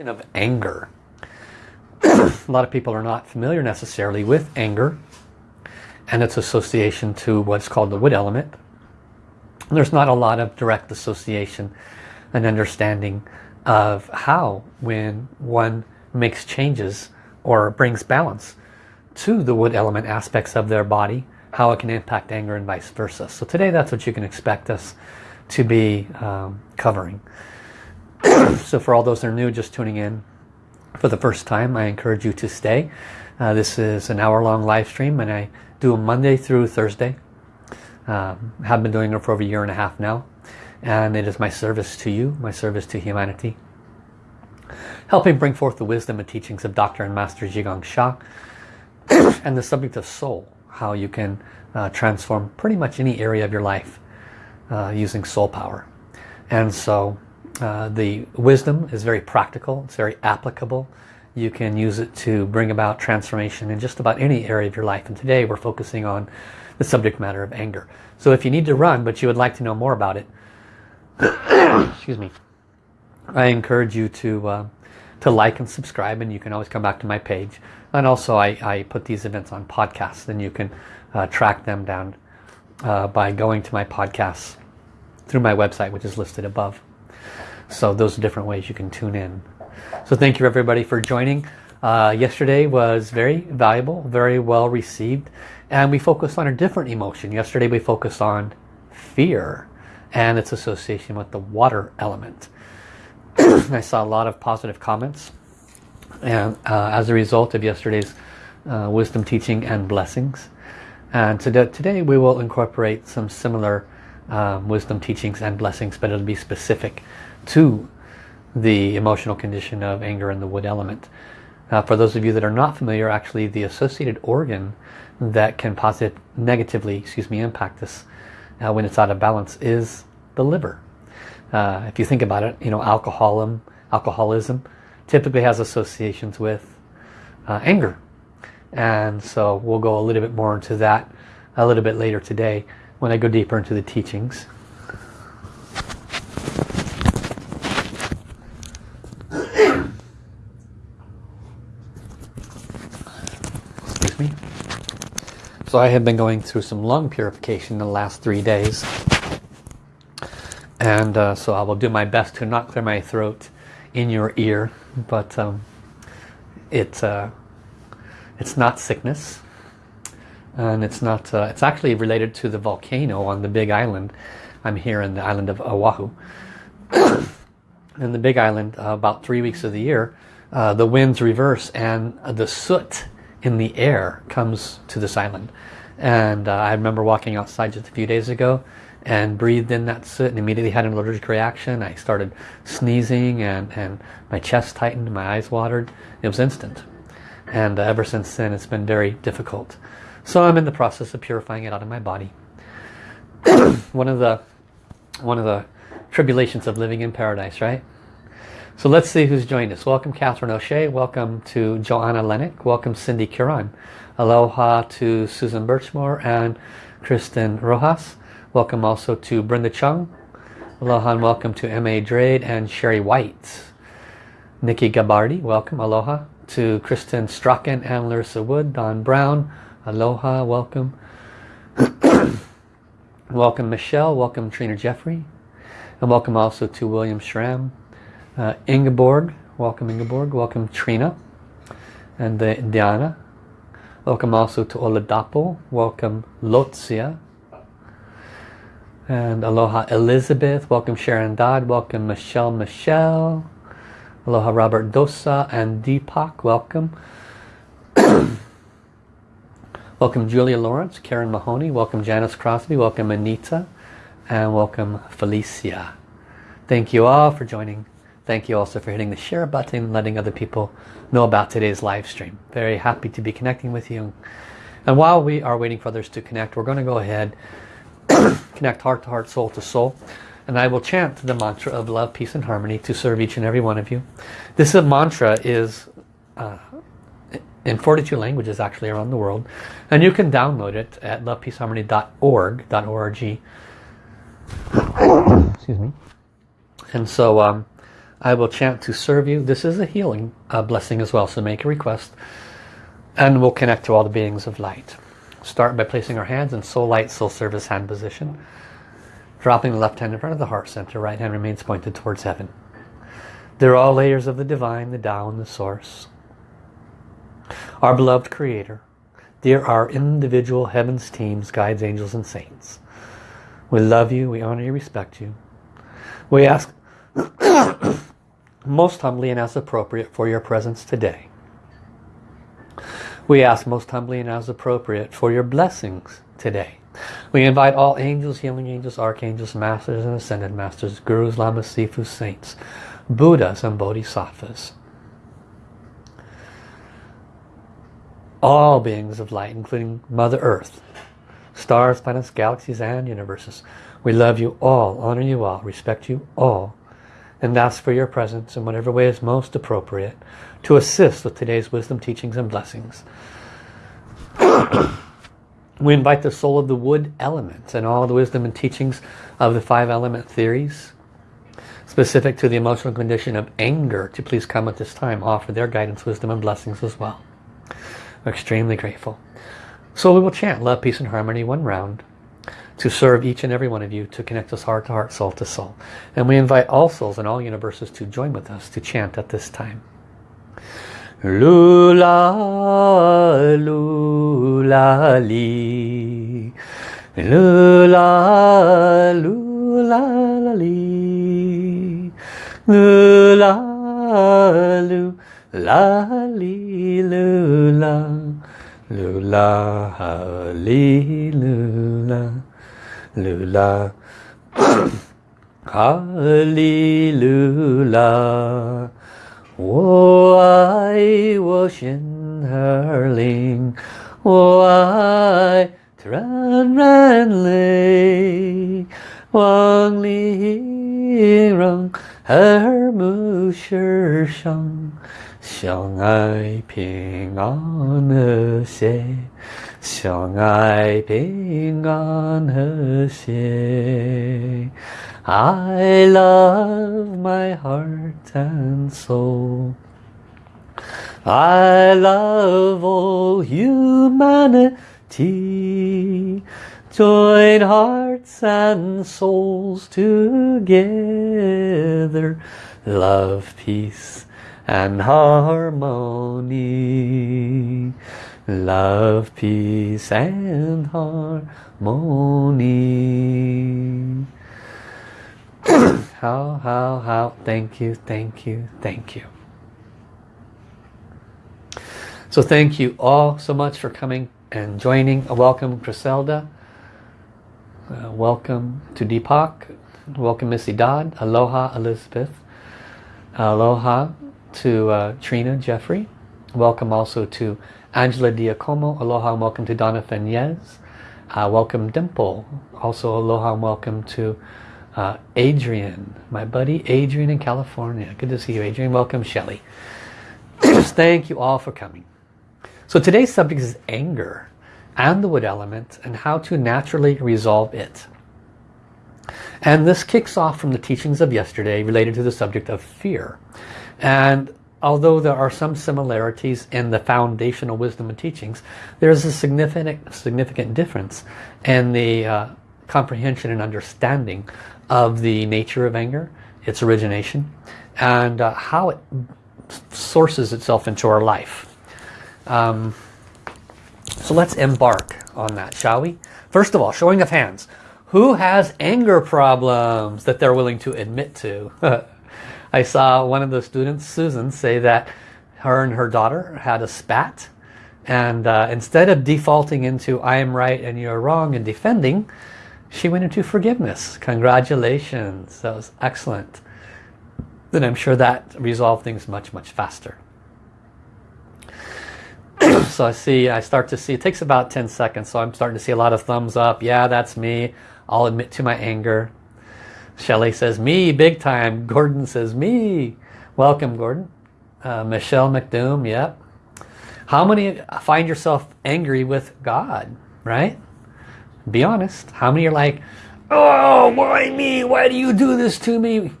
of anger. a lot of people are not familiar necessarily with anger and its association to what's called the wood element. There's not a lot of direct association and understanding of how when one makes changes or brings balance to the wood element aspects of their body, how it can impact anger and vice versa. So today that's what you can expect us to be um, covering. so for all those that are new just tuning in for the first time I encourage you to stay uh, this is an hour-long live stream and I do a Monday through Thursday um, have been doing it for over a year and a half now and it is my service to you my service to humanity helping bring forth the wisdom and teachings of Dr. and Master Zhi Gang Sha and the subject of soul how you can uh, transform pretty much any area of your life uh, using soul power and so uh, the wisdom is very practical, it's very applicable. You can use it to bring about transformation in just about any area of your life. And today we're focusing on the subject matter of anger. So if you need to run but you would like to know more about it, excuse me, I encourage you to uh, to like and subscribe and you can always come back to my page. And also I, I put these events on podcasts and you can uh, track them down uh, by going to my podcasts through my website which is listed above. So those are different ways you can tune in. So thank you everybody for joining. Uh, yesterday was very valuable, very well received. And we focused on a different emotion. Yesterday we focused on fear and its association with the water element. I saw a lot of positive comments. And uh, as a result of yesterday's uh, wisdom teaching and blessings. And today, today we will incorporate some similar um, wisdom teachings and blessings, but it'll be specific to the emotional condition of anger and the wood element. Uh, for those of you that are not familiar, actually the associated organ that can positive, negatively excuse me, impact this uh, when it's out of balance is the liver. Uh, if you think about it, you know, alcoholism, alcoholism typically has associations with uh, anger. And so we'll go a little bit more into that a little bit later today when I go deeper into the teachings. So I have been going through some lung purification in the last three days. And uh, so I will do my best to not clear my throat in your ear. But um, it's, uh, it's not sickness. And it's not, uh, it's actually related to the volcano on the big island. I'm here in the island of Oahu. in the big island, uh, about three weeks of the year, uh, the winds reverse and the soot in the air comes to this island. And uh, I remember walking outside just a few days ago and breathed in that soot and immediately had an allergic reaction. I started sneezing and, and my chest tightened, my eyes watered. It was instant. And uh, ever since then it's been very difficult. So I'm in the process of purifying it out of my body. one of the one of the tribulations of living in paradise, right? So let's see who's joined us. Welcome Catherine O'Shea. Welcome to Joanna Lennox. Welcome Cindy Kiran. Aloha to Susan Birchmore and Kristen Rojas. Welcome also to Brenda Chung. Aloha and welcome to M.A. Drade and Sherry White. Nikki Gabardi, welcome. Aloha. To Kristen Strachan and Larissa Wood. Don Brown. Aloha, welcome. welcome Michelle. Welcome Trina Jeffrey. And welcome also to William Schramm. Uh, Ingeborg, welcome Ingeborg, welcome Trina and uh, Diana. Welcome also to Oladapo, welcome Lotzia. And aloha Elizabeth, welcome Sharon Dodd, welcome Michelle Michelle. Aloha Robert Dosa and Deepak, welcome. welcome Julia Lawrence, Karen Mahoney, welcome Janice Crosby, welcome Anita, and welcome Felicia. Thank you all for joining Thank you also for hitting the share button, letting other people know about today's live stream. Very happy to be connecting with you. And while we are waiting for others to connect, we're going to go ahead, connect heart to heart, soul to soul. And I will chant the mantra of love, peace and harmony to serve each and every one of you. This mantra is uh, in 42 languages actually around the world. And you can download it at lovepeaceharmony.org. .org. Excuse me. And so um, I will chant to serve you. This is a healing uh, blessing as well, so make a request. And we'll connect to all the beings of light. Start by placing our hands in soul light, soul service hand position. Dropping the left hand in front of the heart center, right hand remains pointed towards heaven. They're all layers of the divine, the Tao and the source. Our beloved creator. Dear our individual heavens teams, guides, angels and saints. We love you, we honor you, respect you. We ask most humbly and as appropriate for your presence today. We ask most humbly and as appropriate for your blessings today. We invite all angels, healing angels, archangels, masters and ascended masters, gurus, lamas, sifus, saints, buddhas and bodhisattvas. All beings of light, including Mother Earth, stars, planets, galaxies and universes. We love you all, honor you all, respect you all, and ask for your presence in whatever way is most appropriate to assist with today's wisdom, teachings, and blessings. we invite the soul of the wood element and all the wisdom and teachings of the five element theories specific to the emotional condition of anger to please come at this time offer their guidance wisdom and blessings as well. We're extremely grateful. So we will chant love peace and harmony one round to serve each and every one of you to connect us heart to heart soul to soul and we invite all souls in all universes to join with us to chant at this time Lula, lula, li. Lula, lula, li. Lula, lula, li, lula. Lula, li, lula Lula. Hallelujah. 我爱我心儿灵，我爱纯然泪，望里让耳目世上，相爱平安和谐， 相爱平安和谐。I love my heart and soul. I love all humanity. Join hearts and souls together. Love, peace and harmony. Love, peace and harmony. how, how, how. Thank you, thank you, thank you. So thank you all so much for coming and joining. Welcome Griselda. Uh, welcome to Deepak. Welcome Missy Dodd. Aloha Elizabeth. Aloha to uh, Trina Jeffrey. Welcome also to Angela Diacomo. Aloha and welcome to Donna Fenez. Uh, welcome Dimple. Also aloha and welcome to uh, Adrian, my buddy Adrian in California. Good to see you, Adrian. Welcome, Shelly. Thank you all for coming. So today's subject is anger and the wood element and how to naturally resolve it. And this kicks off from the teachings of yesterday related to the subject of fear. And although there are some similarities in the foundational wisdom and teachings, there's a significant, significant difference in the uh, comprehension and understanding of the nature of anger, its origination, and uh, how it sources itself into our life. Um, so let's embark on that, shall we? First of all, showing of hands. Who has anger problems that they're willing to admit to? I saw one of the students, Susan, say that her and her daughter had a spat and uh, instead of defaulting into I am right and you're wrong and defending, she went into forgiveness. Congratulations. That was excellent. Then I'm sure that resolved things much, much faster. so I see, I start to see, it takes about 10 seconds, so I'm starting to see a lot of thumbs up. Yeah, that's me. I'll admit to my anger. Shelley says, me, big time. Gordon says, me. Welcome, Gordon. Uh, Michelle McDoom, yep. How many find yourself angry with God, right? Be honest. How many are like, oh, why me? Why do you do this to me?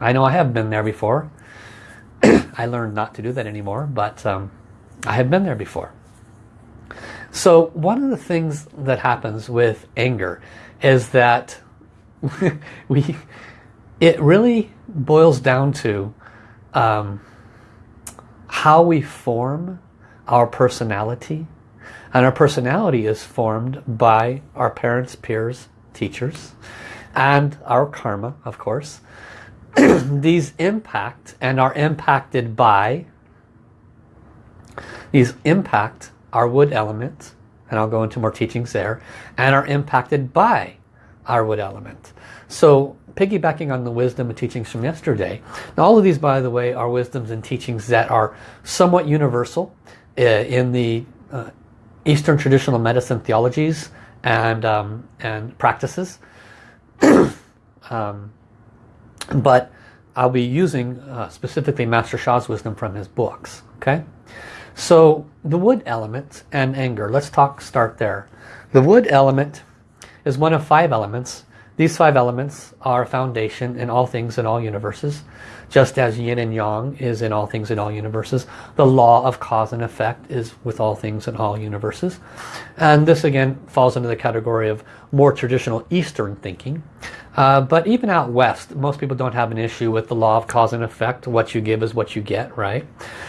I know I have been there before. I learned not to do that anymore, but um, I have been there before. So one of the things that happens with anger is that we it really boils down to um, how we form our personality. And our personality is formed by our parents peers teachers and our karma of course. These impact and are impacted by these impact our wood element and I'll go into more teachings there and are impacted by our wood element so piggybacking on the wisdom and teachings from yesterday now all of these by the way are wisdoms and teachings that are somewhat universal uh, in the uh, Eastern traditional medicine theologies and um, and practices um, but I'll be using uh, specifically Master Sha's wisdom from his books. Okay, so the wood element and anger. Let's talk. Start there. The wood element is one of five elements. These five elements are a foundation in all things in all universes. Just as yin and yang is in all things in all universes. The law of cause and effect is with all things in all universes. And this again falls into the category of more traditional Eastern thinking. Uh, but even out west, most people don't have an issue with the law of cause and effect. What you give is what you get, right?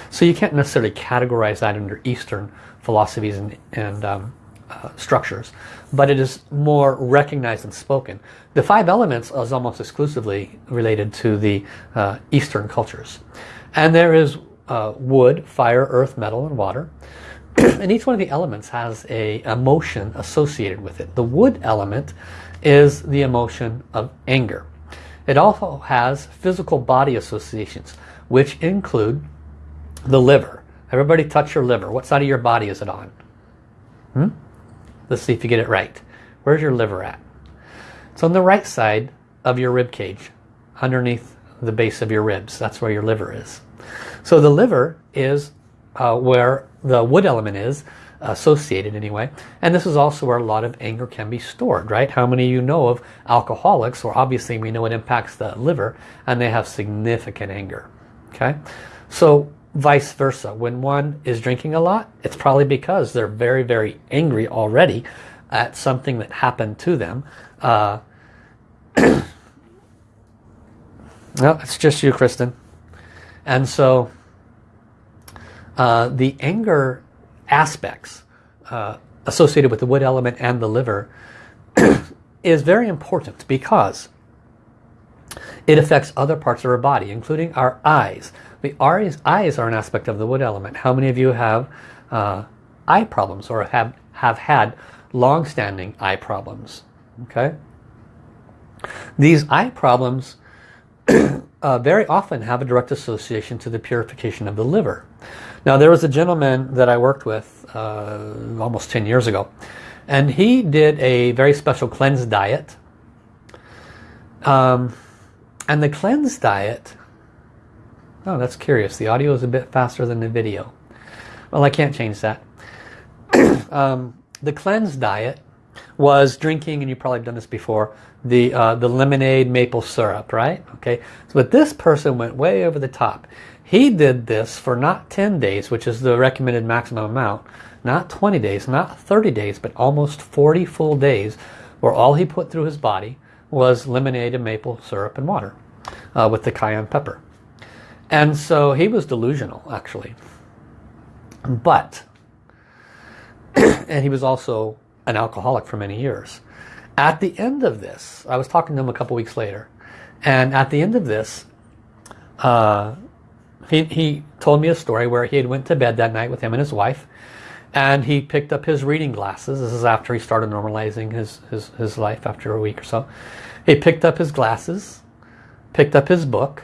So you can't necessarily categorize that under Eastern philosophies and, and um, uh, structures. But it is more recognized and spoken. The five elements is almost exclusively related to the uh, Eastern cultures. And there is uh, wood, fire, earth, metal, and water. and each one of the elements has a emotion associated with it. The wood element is the emotion of anger. It also has physical body associations, which include the liver. Everybody touch your liver. What side of your body is it on? Hmm? Let's see if you get it right. Where's your liver at? It's on the right side of your rib cage, underneath the base of your ribs. That's where your liver is. So the liver is uh, where the wood element is, associated anyway. And this is also where a lot of anger can be stored, right? How many you know of alcoholics, or obviously we know it impacts the liver, and they have significant anger, okay? So vice versa, when one is drinking a lot, it's probably because they're very, very angry already at something that happened to them. Uh, no, it's just you, Kristen. And so uh, the anger aspects uh, associated with the wood element and the liver is very important because it affects other parts of our body, including our eyes. The eyes, eyes are an aspect of the wood element. How many of you have uh, eye problems or have, have had long-standing eye problems? Okay. These eye problems uh, very often have a direct association to the purification of the liver. Now there was a gentleman that I worked with uh, almost 10 years ago and he did a very special cleanse diet. Um, and the cleanse diet oh that's curious. The audio is a bit faster than the video. Well I can't change that. Um, the cleanse diet was drinking and you probably done this before the uh, the lemonade maple syrup right okay so but this person went way over the top he did this for not 10 days, which is the recommended maximum amount, not 20 days, not 30 days, but almost 40 full days, where all he put through his body was lemonade and maple syrup and water uh, with the cayenne pepper. And so he was delusional, actually. But, and he was also an alcoholic for many years. At the end of this, I was talking to him a couple weeks later, and at the end of this, uh, he, he told me a story where he had went to bed that night with him and his wife and he picked up his reading glasses. This is after he started normalizing his, his, his life after a week or so. He picked up his glasses, picked up his book,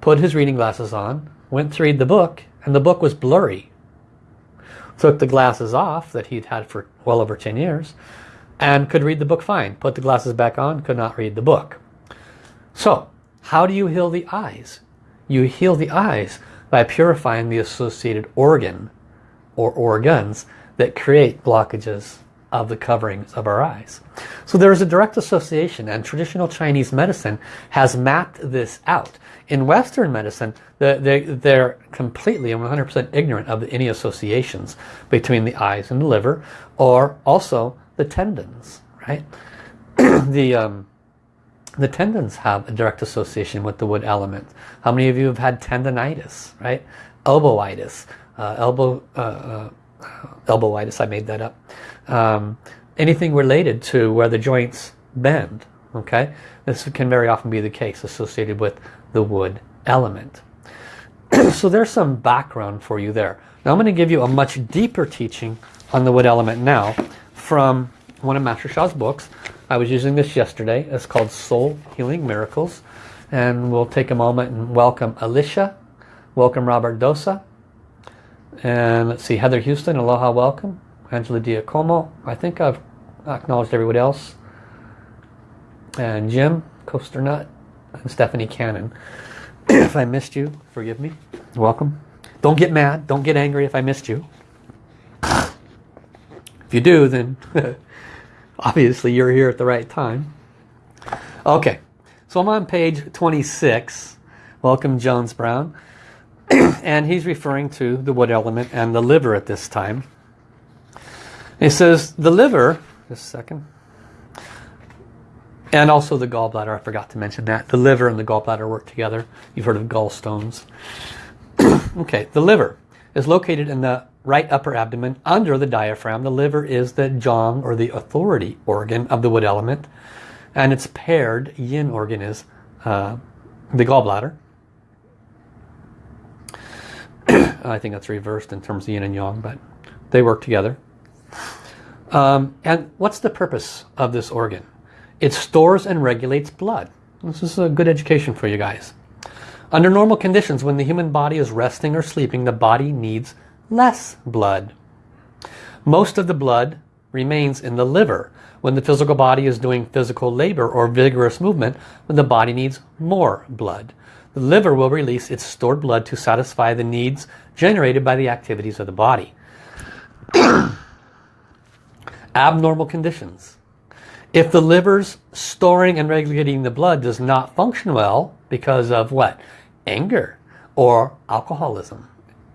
put his reading glasses on, went to read the book, and the book was blurry. Took the glasses off that he'd had for well over 10 years and could read the book fine. Put the glasses back on, could not read the book. So, how do you heal the eyes? You heal the eyes by purifying the associated organ or organs that create blockages of the coverings of our eyes. So there is a direct association and traditional Chinese medicine has mapped this out. In Western medicine, they're completely and 100% ignorant of any associations between the eyes and the liver or also the tendons, right? the, um, the tendons have a direct association with the wood element. How many of you have had tendonitis, right? Elbowitis, uh, elbow, uh, uh, elbowitis, I made that up. Um, anything related to where the joints bend, okay? This can very often be the case associated with the wood element. so there's some background for you there. Now I'm going to give you a much deeper teaching on the wood element now from one of Master Sha's books. I was using this yesterday. It's called Soul Healing Miracles. And we'll take a moment and welcome Alicia. Welcome Robert Dosa. And let's see, Heather Houston, aloha, welcome. Angela Diacomo. I think I've acknowledged everybody else. And Jim, Coaster Nut, and Stephanie Cannon. if I missed you, forgive me. Welcome. Don't get mad. Don't get angry if I missed you. If you do, then obviously you're here at the right time. Okay, so I'm on page 26. Welcome Jones Brown. and he's referring to the wood element and the liver at this time. He says the liver, just a second, and also the gallbladder, I forgot to mention that. The liver and the gallbladder work together. You've heard of gallstones. okay, the liver is located in the right upper abdomen under the diaphragm. The liver is the jong or the authority organ of the wood element. And its paired yin organ is uh, the gallbladder. I think that's reversed in terms of yin and yang, but they work together. Um, and what's the purpose of this organ? It stores and regulates blood. This is a good education for you guys. Under normal conditions, when the human body is resting or sleeping, the body needs less blood. Most of the blood remains in the liver. When the physical body is doing physical labor or vigorous movement, the body needs more blood. The liver will release its stored blood to satisfy the needs generated by the activities of the body. Abnormal conditions. If the liver's storing and regulating the blood does not function well because of what? Anger or alcoholism,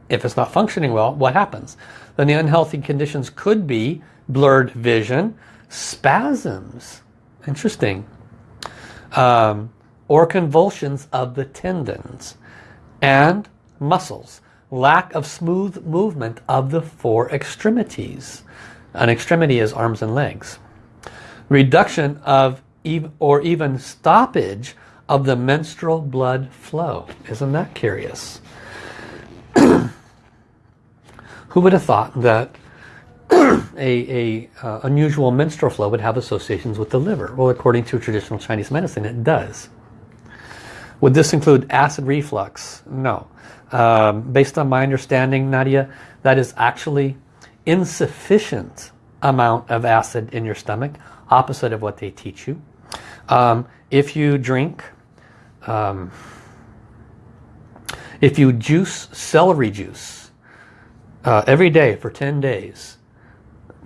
if it's not functioning well, what happens? Then the unhealthy conditions could be blurred vision, spasms, interesting, um, or convulsions of the tendons and muscles, lack of smooth movement of the four extremities. An extremity is arms and legs. Reduction of or even stoppage of the menstrual blood flow. Isn't that curious? Who would have thought that a, a uh, unusual menstrual flow would have associations with the liver? Well, according to traditional Chinese medicine, it does. Would this include acid reflux? No. Um, based on my understanding, Nadia, that is actually insufficient amount of acid in your stomach, opposite of what they teach you. Um, if you drink, um, if you juice celery juice, uh, every day for 10 days.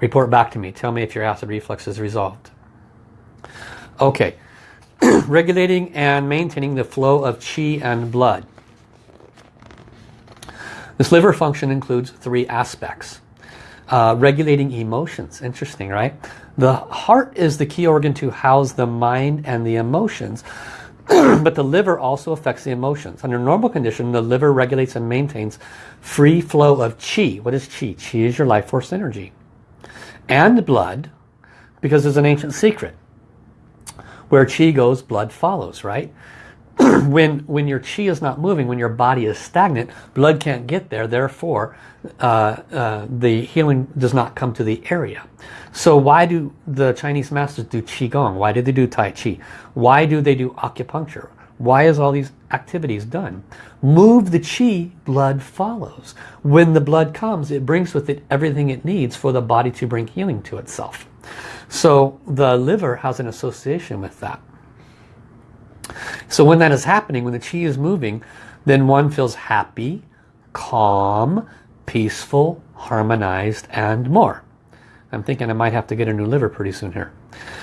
Report back to me. Tell me if your acid reflux is resolved. Okay. Regulating and maintaining the flow of qi and blood. This liver function includes three aspects. Uh, regulating emotions. Interesting, right? The heart is the key organ to house the mind and the emotions. but the liver also affects the emotions. Under normal condition, the liver regulates and maintains free flow of qi. What is qi? Qi is your life force energy. And blood, because there's an ancient secret. Where qi goes, blood follows, right? when, when your qi is not moving, when your body is stagnant, blood can't get there. Therefore, uh, uh, the healing does not come to the area. So why do the Chinese masters do Qigong? Why do they do Tai Chi? Why do they do acupuncture? Why is all these activities done? Move the Qi, blood follows. When the blood comes, it brings with it everything it needs for the body to bring healing to itself. So the liver has an association with that. So when that is happening, when the Qi is moving, then one feels happy, calm, peaceful, harmonized, and more. I'm thinking I might have to get a new liver pretty soon here.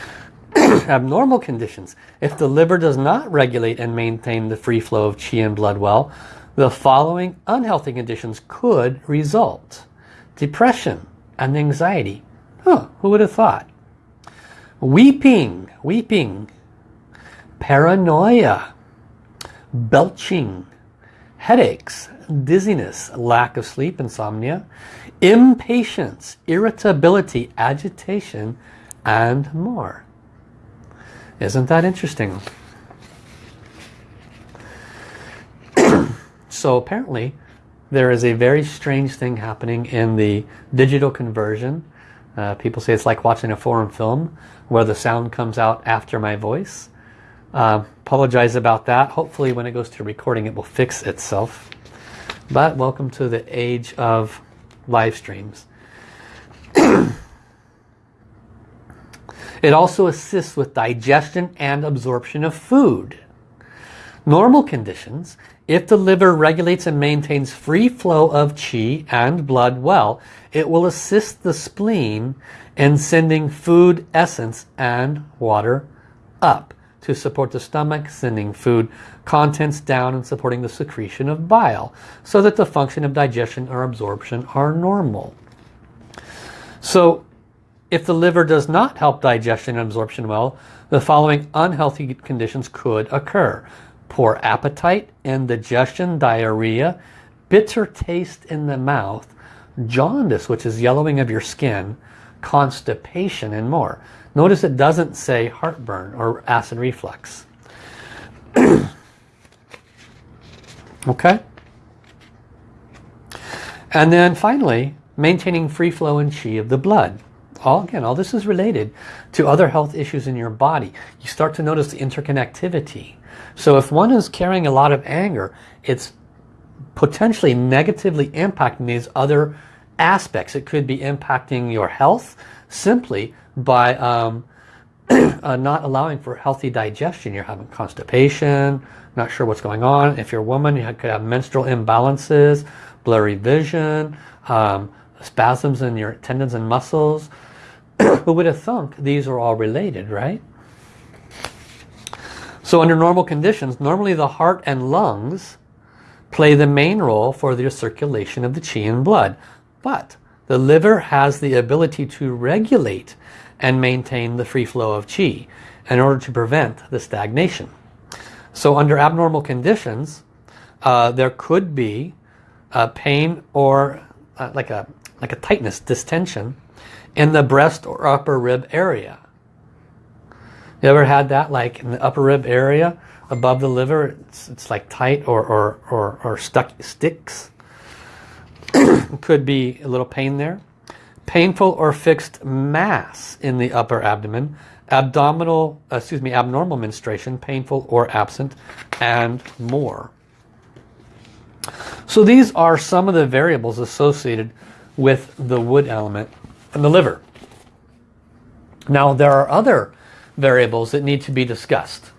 Abnormal conditions. If the liver does not regulate and maintain the free flow of qi and blood well, the following unhealthy conditions could result. Depression and anxiety. Huh, who would have thought? Weeping, weeping. Paranoia. Belching. Headaches, dizziness, lack of sleep, insomnia, impatience, irritability, agitation, and more. Isn't that interesting? so apparently there is a very strange thing happening in the digital conversion. Uh, people say it's like watching a foreign film where the sound comes out after my voice. Uh, apologize about that. Hopefully when it goes to recording it will fix itself. But welcome to the age of live streams. it also assists with digestion and absorption of food. Normal conditions, if the liver regulates and maintains free flow of qi and blood well, it will assist the spleen in sending food essence and water up to support the stomach, sending food contents down and supporting the secretion of bile so that the function of digestion or absorption are normal. So if the liver does not help digestion and absorption well, the following unhealthy conditions could occur. Poor appetite, indigestion, diarrhea, bitter taste in the mouth, jaundice, which is yellowing of your skin, constipation, and more. Notice it doesn't say heartburn or acid reflux. okay? And then finally, maintaining free flow and chi of the blood. All again, all this is related to other health issues in your body. You start to notice the interconnectivity. So if one is carrying a lot of anger, it's potentially negatively impacting these other aspects. It could be impacting your health simply by um, uh, not allowing for healthy digestion. You're having constipation, not sure what's going on. If you're a woman, you could have menstrual imbalances, blurry vision, um, spasms in your tendons and muscles. Who would have thunk these are all related, right? So under normal conditions, normally the heart and lungs play the main role for the circulation of the qi and blood. But the liver has the ability to regulate and maintain the free flow of qi in order to prevent the stagnation. So under abnormal conditions, uh, there could be a pain or uh, like a like a tightness, distension in the breast or upper rib area. You ever had that like in the upper rib area above the liver? It's, it's like tight or, or, or, or stuck sticks. could be a little pain there painful or fixed mass in the upper abdomen, abdominal, excuse me, abnormal menstruation, painful or absent, and more. So these are some of the variables associated with the wood element and the liver. Now there are other variables that need to be discussed.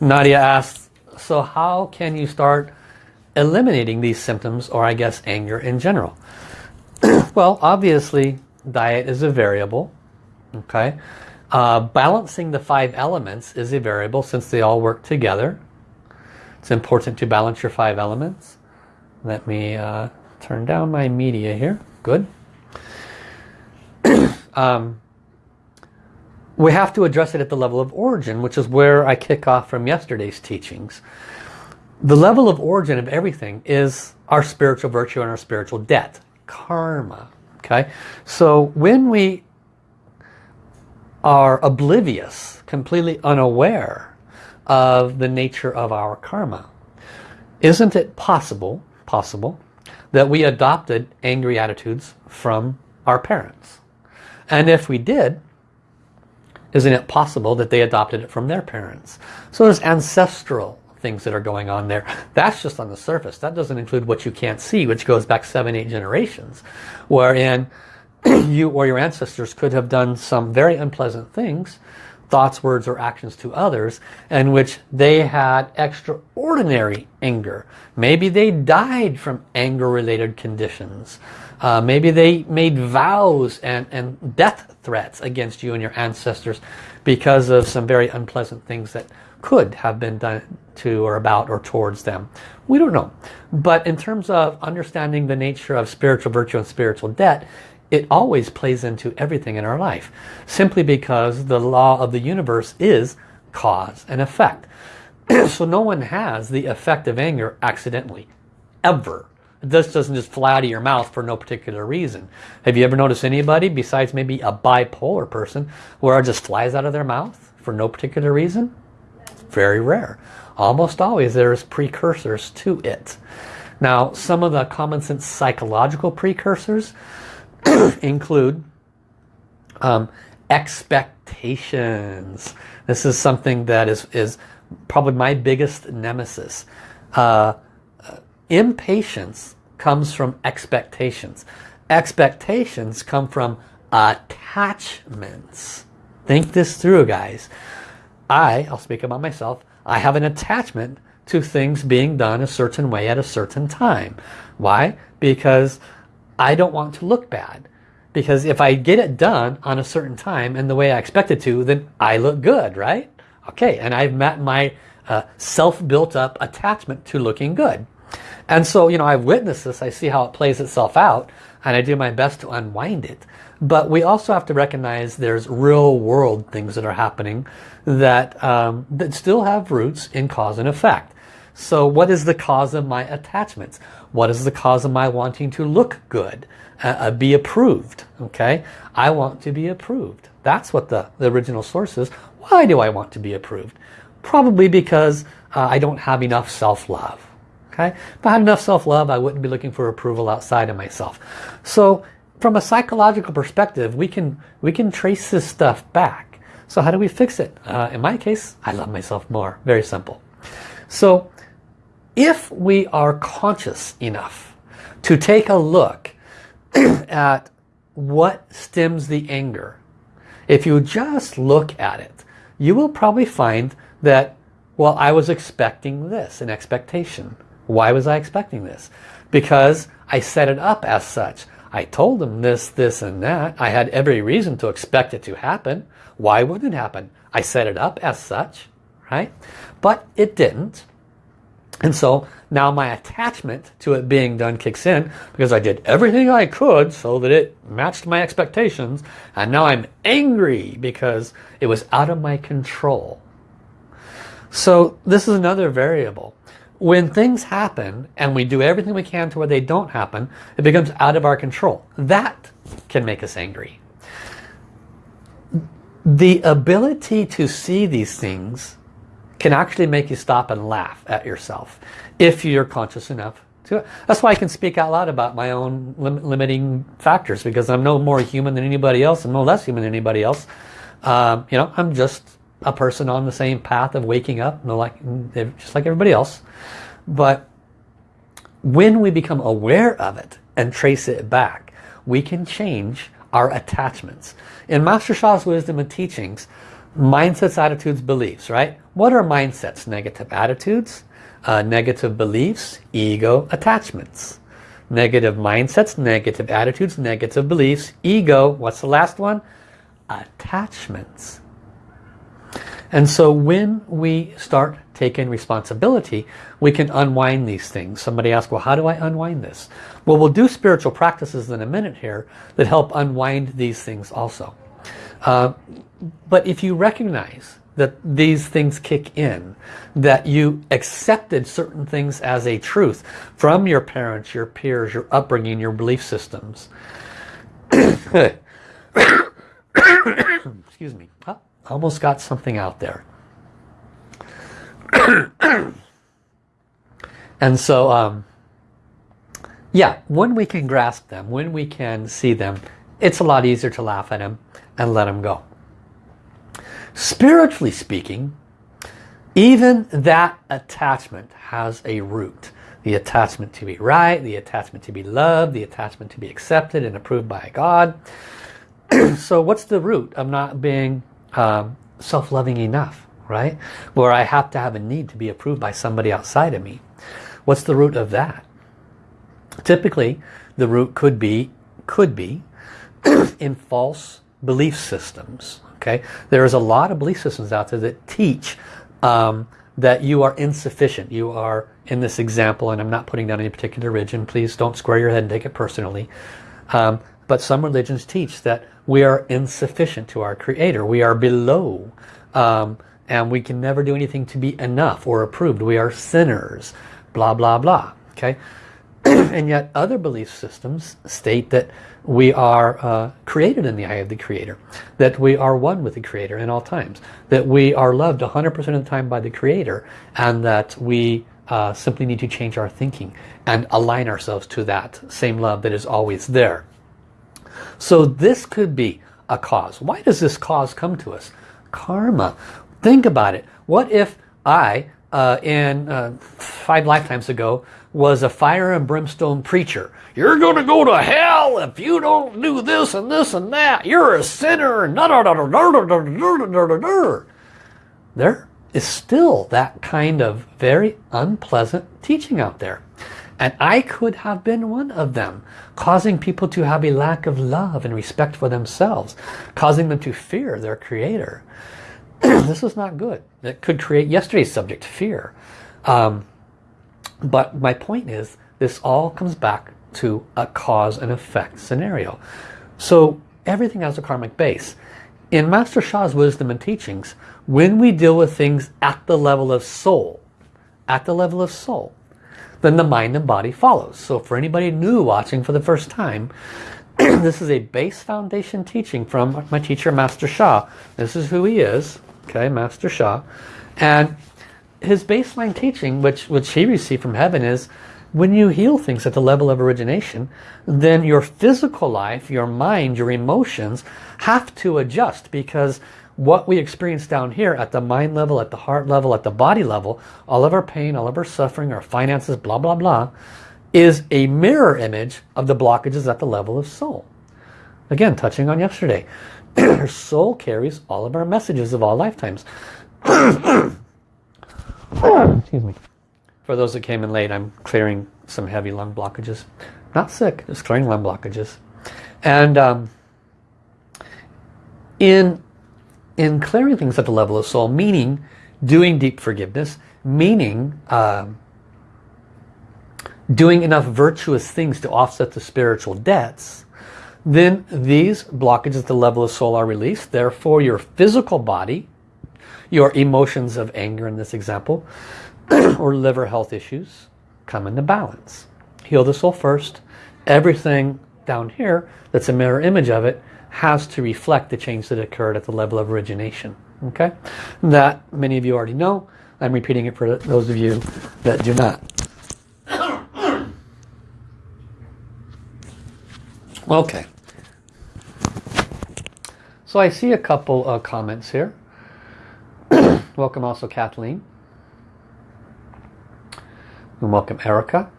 Nadia asks, so how can you start eliminating these symptoms or I guess anger in general? well, obviously diet is a variable. Okay, uh, Balancing the five elements is a variable since they all work together. It's important to balance your five elements. Let me uh, turn down my media here. Good. um, we have to address it at the level of origin, which is where I kick off from yesterday's teachings the level of origin of everything is our spiritual virtue and our spiritual debt, karma. Okay, so when we are oblivious, completely unaware of the nature of our karma, isn't it possible, possible, that we adopted angry attitudes from our parents? And if we did, isn't it possible that they adopted it from their parents? So there's ancestral things that are going on there. That's just on the surface. That doesn't include what you can't see, which goes back seven, eight generations, wherein you or your ancestors could have done some very unpleasant things, thoughts, words, or actions to others, in which they had extraordinary anger. Maybe they died from anger-related conditions. Uh, maybe they made vows and, and death threats against you and your ancestors because of some very unpleasant things that could have been done to or about or towards them. We don't know. But in terms of understanding the nature of spiritual virtue and spiritual debt, it always plays into everything in our life. Simply because the law of the universe is cause and effect. so no one has the effect of anger accidentally. Ever. This doesn't just fly out of your mouth for no particular reason. Have you ever noticed anybody besides maybe a bipolar person where it just flies out of their mouth for no particular reason? Very rare. Almost always there's precursors to it. Now some of the common sense psychological precursors include um, expectations. This is something that is, is probably my biggest nemesis. Uh, impatience comes from expectations. Expectations come from attachments. Think this through, guys. I, I'll speak about myself, I have an attachment to things being done a certain way at a certain time. Why? Because I don't want to look bad. Because if I get it done on a certain time and the way I expect it to, then I look good, right? Okay, and I've met my uh, self-built up attachment to looking good. And so, you know, I've witnessed this. I see how it plays itself out and I do my best to unwind it. But we also have to recognize there's real world things that are happening that, um, that still have roots in cause and effect. So what is the cause of my attachments? What is the cause of my wanting to look good? Uh, uh, be approved. Okay, I want to be approved. That's what the, the original source is. Why do I want to be approved? Probably because uh, I don't have enough self-love. Okay, if I had enough self-love, I wouldn't be looking for approval outside of myself. So from a psychological perspective, we can we can trace this stuff back. So how do we fix it? Uh, in my case, I love myself more. Very simple. So if we are conscious enough to take a look at what stems the anger, if you just look at it, you will probably find that, well, I was expecting this, an expectation. Why was I expecting this? Because I set it up as such. I told them this, this, and that. I had every reason to expect it to happen. Why wouldn't it happen? I set it up as such, right? But it didn't. And so now my attachment to it being done kicks in because I did everything I could so that it matched my expectations. And now I'm angry because it was out of my control. So this is another variable. When things happen and we do everything we can to where they don't happen, it becomes out of our control. That can make us angry. The ability to see these things can actually make you stop and laugh at yourself if you're conscious enough to. That's why I can speak out loud about my own lim limiting factors because I'm no more human than anybody else and no less human than anybody else. Um, you know, I'm just a person on the same path of waking up, like, just like everybody else. But when we become aware of it and trace it back, we can change our attachments. In Master Sha's wisdom and teachings, mindsets, attitudes, beliefs, right? What are mindsets? Negative attitudes, uh, negative beliefs, ego, attachments. Negative mindsets, negative attitudes, negative beliefs, ego, what's the last one? Attachments. And so when we start taking responsibility, we can unwind these things. Somebody asked, well, how do I unwind this? Well, we'll do spiritual practices in a minute here that help unwind these things also. Uh, but if you recognize that these things kick in, that you accepted certain things as a truth from your parents, your peers, your upbringing, your belief systems. Excuse me. Oh, almost got something out there. and so, um, yeah, when we can grasp them, when we can see them, it's a lot easier to laugh at them and let them go. Spiritually speaking, even that attachment has a root. The attachment to be right, the attachment to be loved, the attachment to be accepted and approved by God. so what's the root of not being um, self-loving enough, right? Where I have to have a need to be approved by somebody outside of me. What's the root of that? Typically, the root could be, could be in false belief systems. Okay, There is a lot of belief systems out there that teach um, that you are insufficient. You are, in this example, and I'm not putting down any particular religion, please don't square your head and take it personally. Um, but some religions teach that we are insufficient to our Creator. We are below. Um, and we can never do anything to be enough or approved. We are sinners. Blah, blah, blah. Okay? and yet other belief systems state that we are uh, created in the eye of the Creator. That we are one with the Creator in all times. That we are loved 100% of the time by the Creator. And that we uh, simply need to change our thinking and align ourselves to that same love that is always there. So this could be a cause. Why does this cause come to us? Karma. Think about it. What if I, uh, in uh, five lifetimes ago, was a fire and brimstone preacher? You're going to go to hell if you don't do this and this and that. You're a sinner. There is still that kind of very unpleasant teaching out there. And I could have been one of them, causing people to have a lack of love and respect for themselves, causing them to fear their creator. this is not good. It could create yesterday's subject, fear. Um, but my point is, this all comes back to a cause and effect scenario. So everything has a karmic base. In Master Sha's wisdom and teachings, when we deal with things at the level of soul, at the level of soul, then the mind and body follows. So for anybody new watching for the first time, this is a base foundation teaching from my teacher Master Sha. This is who he is, okay, Master Sha. And his baseline teaching, which, which he received from heaven is, when you heal things at the level of origination, then your physical life, your mind, your emotions have to adjust because what we experience down here at the mind level, at the heart level, at the body level, all of our pain, all of our suffering, our finances, blah, blah, blah, is a mirror image of the blockages at the level of soul. Again, touching on yesterday. our soul carries all of our messages of all lifetimes. Excuse me. For those that came in late, I'm clearing some heavy lung blockages. Not sick, just clearing lung blockages. And um, in in clearing things at the level of soul, meaning doing deep forgiveness, meaning uh, doing enough virtuous things to offset the spiritual debts, then these blockages at the level of soul are released. Therefore, your physical body, your emotions of anger in this example, or liver health issues come into balance. Heal the soul first. Everything down here that's a mirror image of it has to reflect the change that occurred at the level of origination. Okay, That many of you already know. I'm repeating it for those of you that do not. Okay. So I see a couple of comments here. welcome also Kathleen. And welcome Erica.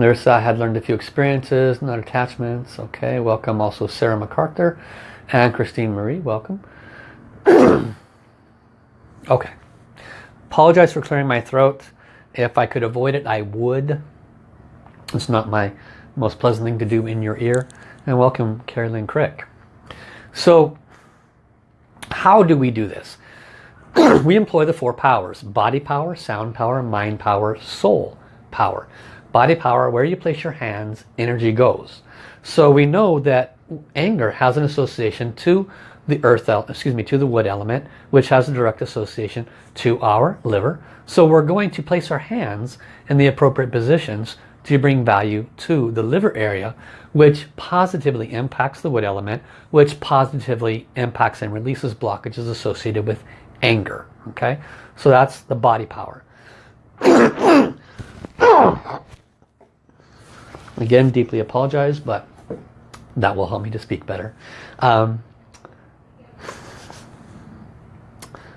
Larissa had learned a few experiences, not attachments. Okay, welcome also Sarah MacArthur and Christine Marie, welcome. okay, apologize for clearing my throat. If I could avoid it, I would. It's not my most pleasant thing to do in your ear. And welcome Carolyn Crick. So, how do we do this? we employ the four powers. Body power, sound power, mind power, soul power. Body power, where you place your hands, energy goes. So we know that anger has an association to the earth, excuse me, to the wood element, which has a direct association to our liver. So we're going to place our hands in the appropriate positions to bring value to the liver area, which positively impacts the wood element, which positively impacts and releases blockages associated with anger. Okay, so that's the body power. Again, deeply apologize, but that will help me to speak better. Um,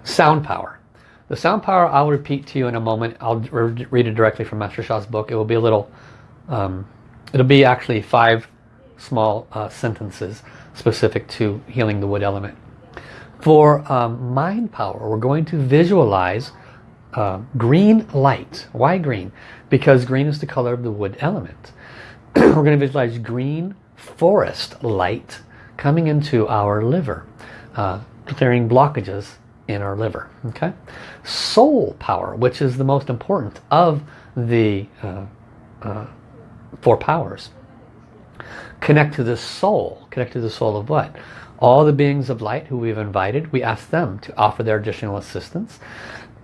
sound power. The sound power I'll repeat to you in a moment. I'll read it directly from Master Sha's book. It will be a little, um, it'll be actually five small uh, sentences specific to healing the wood element. For um, mind power, we're going to visualize uh, green light. Why green? Because green is the color of the wood element. we're going to visualize green forest light coming into our liver, uh, clearing blockages in our liver. Okay, Soul power, which is the most important of the uh, uh, four powers. Connect to the soul. Connect to the soul of what? All the beings of light who we've invited, we ask them to offer their additional assistance.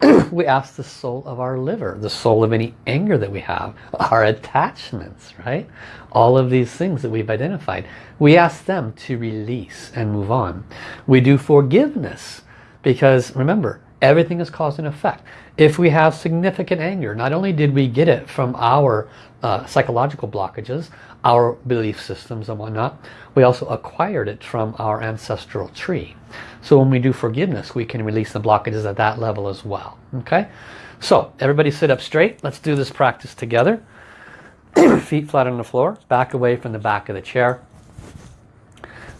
we ask the soul of our liver, the soul of any anger that we have, our attachments, right? All of these things that we've identified. We ask them to release and move on. We do forgiveness because remember, everything is cause and effect. If we have significant anger, not only did we get it from our uh, psychological blockages, our belief systems and whatnot, we also acquired it from our ancestral tree. So when we do forgiveness, we can release the blockages at that level as well. Okay? So everybody sit up straight. Let's do this practice together. Feet flat on the floor. Back away from the back of the chair.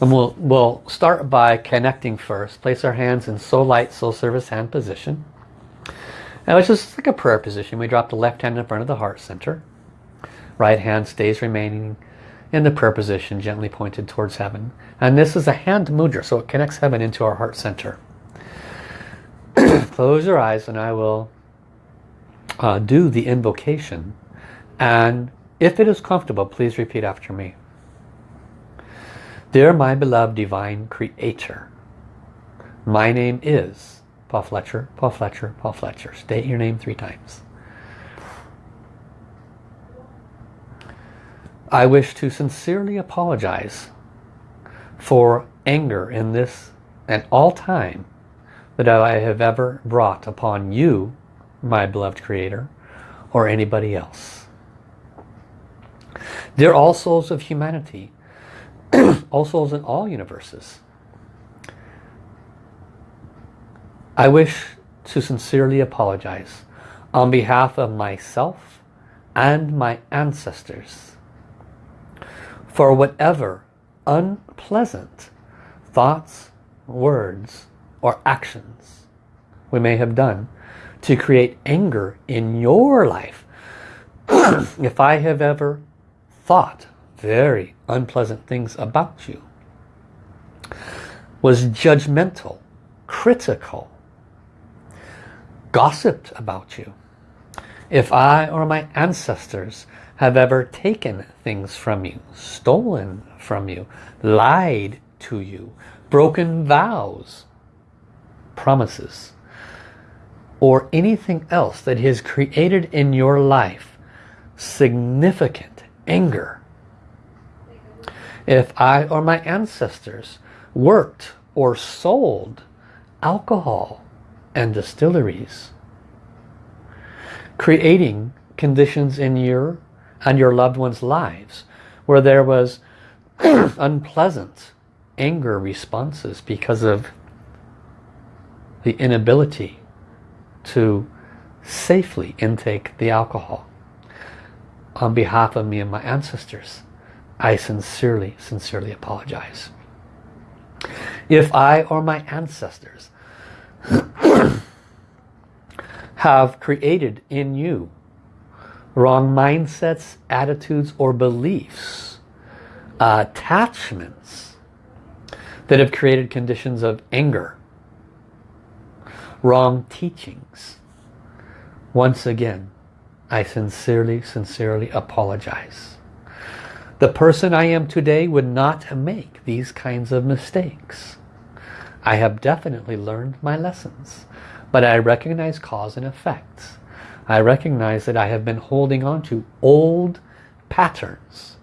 And we'll, we'll start by connecting first. Place our hands in soul light, soul service hand position. Now it's just like a prayer position. We drop the left hand in front of the heart center. Right hand stays remaining in the prayer position, gently pointed towards heaven. And this is a hand mudra, so it connects heaven into our heart center. Close your eyes and I will uh, do the invocation. And if it is comfortable, please repeat after me. Dear my beloved divine creator, my name is Paul Fletcher, Paul Fletcher, Paul Fletcher. State your name three times. I wish to sincerely apologize for anger in this and all time that I have ever brought upon you, my beloved Creator, or anybody else. Dear all souls of humanity, all souls in all universes, I wish to sincerely apologize on behalf of myself and my ancestors for whatever unpleasant thoughts, words, or actions we may have done to create anger in your life. if I have ever thought very unpleasant things about you, was judgmental, critical, gossiped about you, if I or my ancestors have ever taken things from you, stolen from you, lied to you, broken vows, promises, or anything else that has created in your life significant anger. If I or my ancestors worked or sold alcohol and distilleries, creating conditions in your and your loved ones' lives where there was unpleasant anger responses because of the inability to safely intake the alcohol. On behalf of me and my ancestors, I sincerely, sincerely apologize. If I or my ancestors have created in you wrong mindsets, attitudes, or beliefs, attachments that have created conditions of anger, wrong teachings. Once again, I sincerely, sincerely apologize. The person I am today would not make these kinds of mistakes. I have definitely learned my lessons, but I recognize cause and effects. I recognize that I have been holding on to old patterns.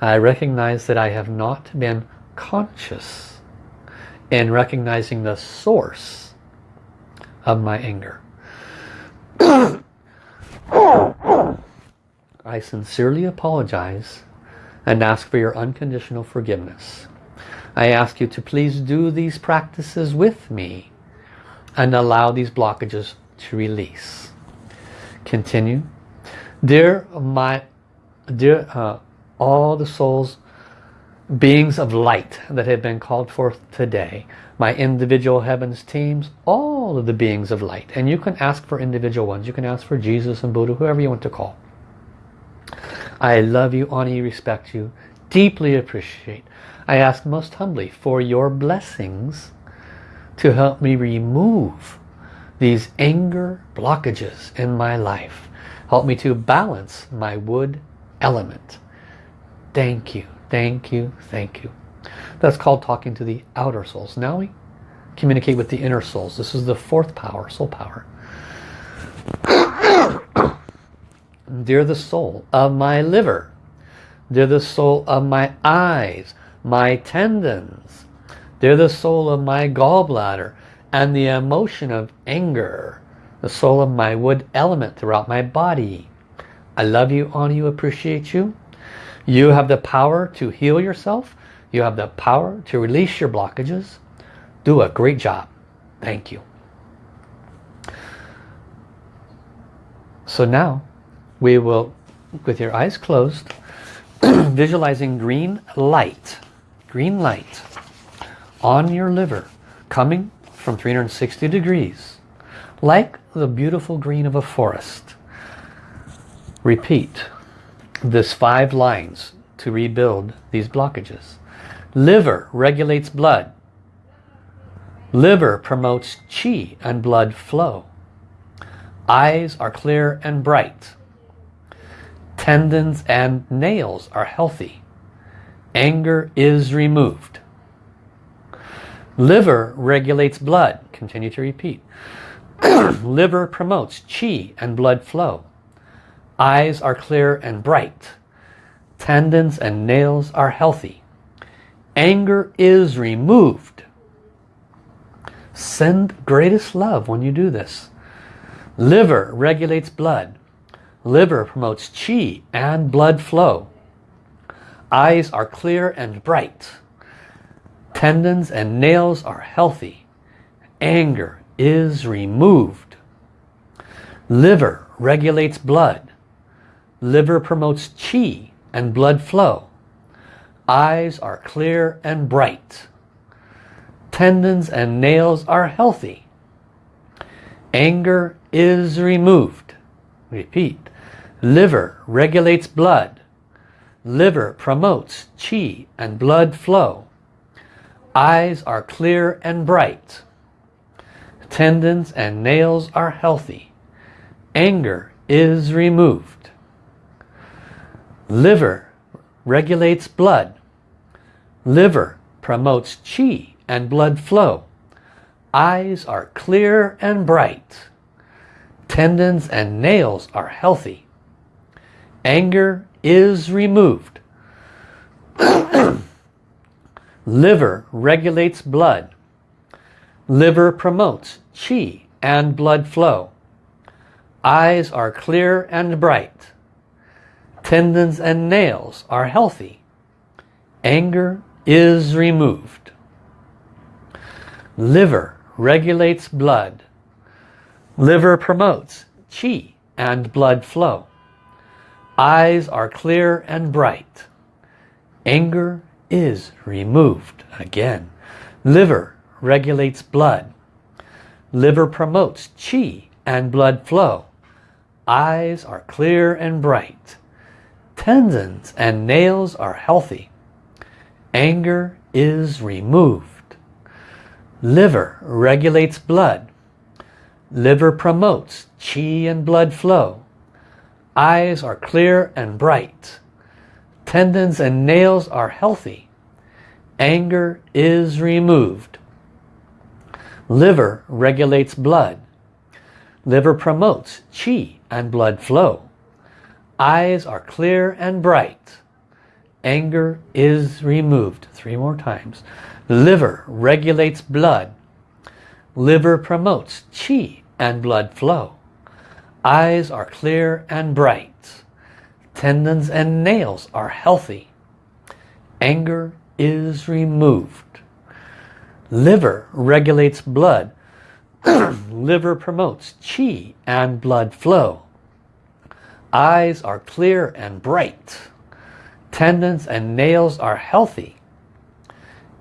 I recognize that I have not been conscious in recognizing the source of my anger. I sincerely apologize and ask for your unconditional forgiveness. I ask you to please do these practices with me and allow these blockages to release continue. Dear my, dear uh, all the souls, beings of light that have been called forth today, my individual heavens teams, all of the beings of light. And you can ask for individual ones. You can ask for Jesus and Buddha, whoever you want to call. I love you, honor you, respect you, deeply appreciate. I ask most humbly for your blessings to help me remove these anger blockages in my life. Help me to balance my wood element. Thank you, thank you, thank you. That's called talking to the outer souls. Now we communicate with the inner souls. This is the fourth power, soul power. Dear the soul of my liver. Dear the soul of my eyes, my tendons. Dear the soul of my gallbladder and the emotion of anger. The soul of my wood element throughout my body. I love you, honor you, appreciate you. You have the power to heal yourself. You have the power to release your blockages. Do a great job. Thank you. So now we will, with your eyes closed, visualizing green light, green light on your liver coming from 360 degrees like the beautiful green of a forest. Repeat this five lines to rebuild these blockages. Liver regulates blood. Liver promotes chi and blood flow. Eyes are clear and bright. Tendons and nails are healthy. Anger is removed. Liver regulates blood. Continue to repeat. Liver promotes chi and blood flow. Eyes are clear and bright. Tendons and nails are healthy. Anger is removed. Send greatest love when you do this. Liver regulates blood. Liver promotes chi and blood flow. Eyes are clear and bright. Tendons and nails are healthy. Anger is removed. Liver regulates blood. Liver promotes chi and blood flow. Eyes are clear and bright. Tendons and nails are healthy. Anger is removed. Repeat. Liver regulates blood. Liver promotes chi and blood flow. Eyes are clear and bright. Tendons and nails are healthy. Anger is removed. Liver regulates blood. Liver promotes chi and blood flow. Eyes are clear and bright. Tendons and nails are healthy. Anger is removed. Liver regulates blood. Liver promotes chi and blood flow. Eyes are clear and bright. Tendons and nails are healthy. Anger is removed. Liver regulates blood. Liver promotes chi and blood flow. Eyes are clear and bright. Anger is removed. Again, liver regulates blood. Liver promotes chi and blood flow. Eyes are clear and bright. Tendons and nails are healthy. Anger is removed. Liver regulates blood. Liver promotes chi and blood flow. Eyes are clear and bright. Tendons and nails are healthy. Anger is removed. Liver regulates blood. Liver promotes chi and blood flow. Eyes are clear and bright. Anger is removed. Three more times. Liver regulates blood. Liver promotes chi and blood flow. Eyes are clear and bright. Tendons and nails are healthy. Anger is removed. Liver regulates blood. Liver promotes chi and blood flow. Eyes are clear and bright. Tendons and nails are healthy.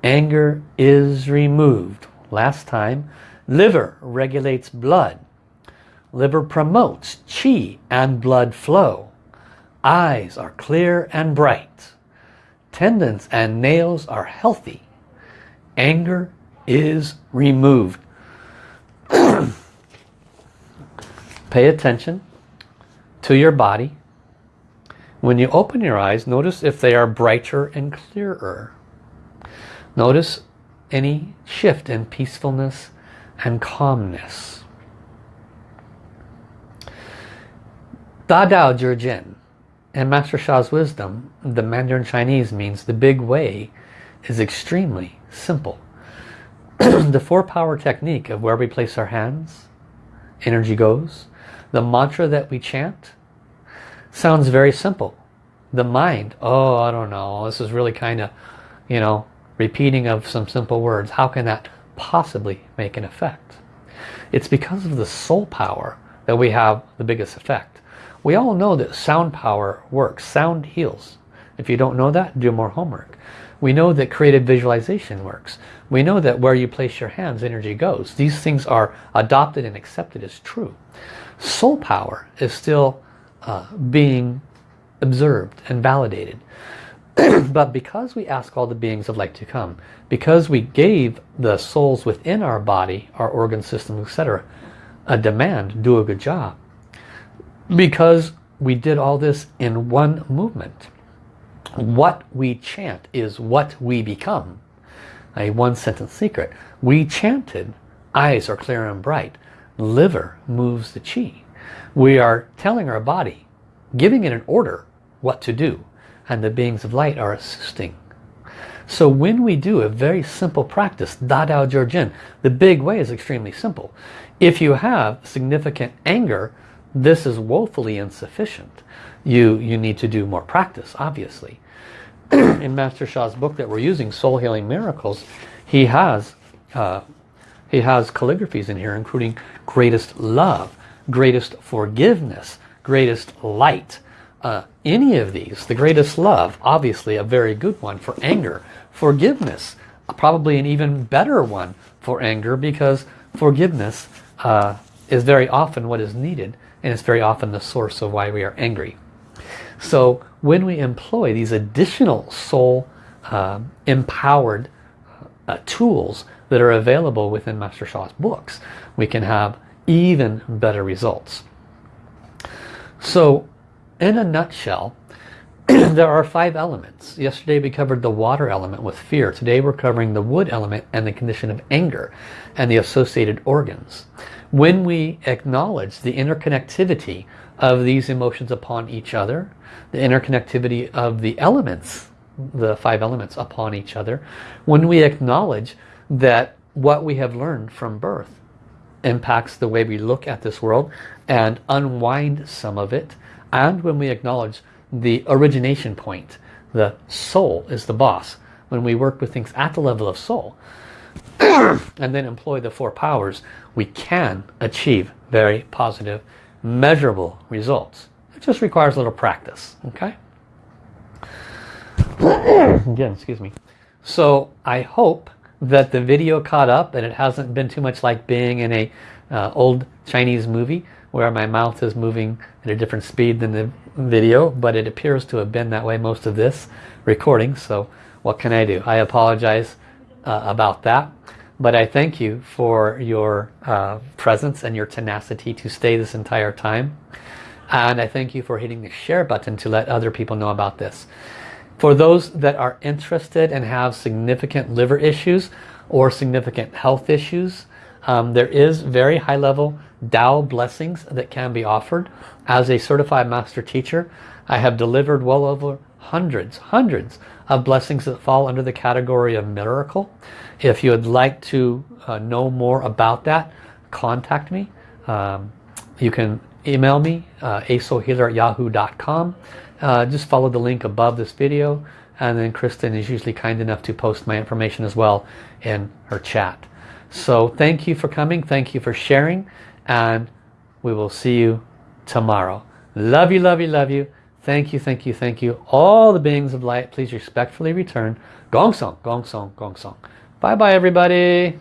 Anger is removed. Last time, liver regulates blood. Liver promotes chi and blood flow. Eyes are clear and bright. Tendons and nails are healthy. Anger is removed. Pay attention to your body. When you open your eyes, notice if they are brighter and clearer. Notice any shift in peacefulness and calmness. Da Dao Zhi Jian in Master Sha's wisdom, the Mandarin Chinese means the big way is extremely simple. the four power technique of where we place our hands, energy goes, the mantra that we chant sounds very simple. The mind, oh, I don't know, this is really kind of, you know, repeating of some simple words. How can that possibly make an effect? It's because of the soul power that we have the biggest effect. We all know that sound power works. Sound heals. If you don't know that, do more homework. We know that creative visualization works. We know that where you place your hands, energy goes. These things are adopted and accepted as true soul power is still uh, being observed and validated. but because we ask all the beings of light to come, because we gave the souls within our body, our organ systems, etc., a demand, do a good job. Because we did all this in one movement. What we chant is what we become. A one sentence secret. We chanted, eyes are clear and bright liver moves the chi. We are telling our body, giving it an order what to do. And the beings of light are assisting. So when we do a very simple practice, Da Dao Zhi Jian, the big way is extremely simple. If you have significant anger, this is woefully insufficient. You, you need to do more practice, obviously. In Master Sha's book that we're using, Soul Healing Miracles, he has uh, he has calligraphies in here, including greatest love, greatest forgiveness, greatest light. Uh, any of these, the greatest love, obviously a very good one for anger. Forgiveness, probably an even better one for anger because forgiveness uh, is very often what is needed and it's very often the source of why we are angry. So when we employ these additional soul uh, empowered uh, tools that are available within Master Sha's books, we can have even better results. So in a nutshell, there are five elements. Yesterday we covered the water element with fear. Today we're covering the wood element and the condition of anger and the associated organs. When we acknowledge the interconnectivity of these emotions upon each other, the interconnectivity of the elements, the five elements upon each other, when we acknowledge that what we have learned from birth impacts the way we look at this world and unwind some of it and when we acknowledge the origination point. The soul is the boss. When we work with things at the level of soul and then employ the four powers we can achieve very positive measurable results. It just requires a little practice okay? Again excuse me. So I hope that the video caught up and it hasn't been too much like being in a uh, old Chinese movie where my mouth is moving at a different speed than the video but it appears to have been that way most of this recording so what can I do I apologize uh, about that but I thank you for your uh, presence and your tenacity to stay this entire time and I thank you for hitting the share button to let other people know about this for those that are interested and have significant liver issues or significant health issues, um, there is very high level Tao blessings that can be offered. As a certified master teacher, I have delivered well over hundreds, hundreds of blessings that fall under the category of miracle. If you would like to uh, know more about that, contact me. Um, you can email me, uh, asohealer at yahoo.com uh, just follow the link above this video and then Kristen is usually kind enough to post my information as well in her chat. So thank you for coming, thank you for sharing and we will see you tomorrow. Love you, love you, love you. Thank you, thank you, thank you. All the beings of light, please respectfully return. Gong Song, Gong Song, Gong Song. Bye-bye everybody.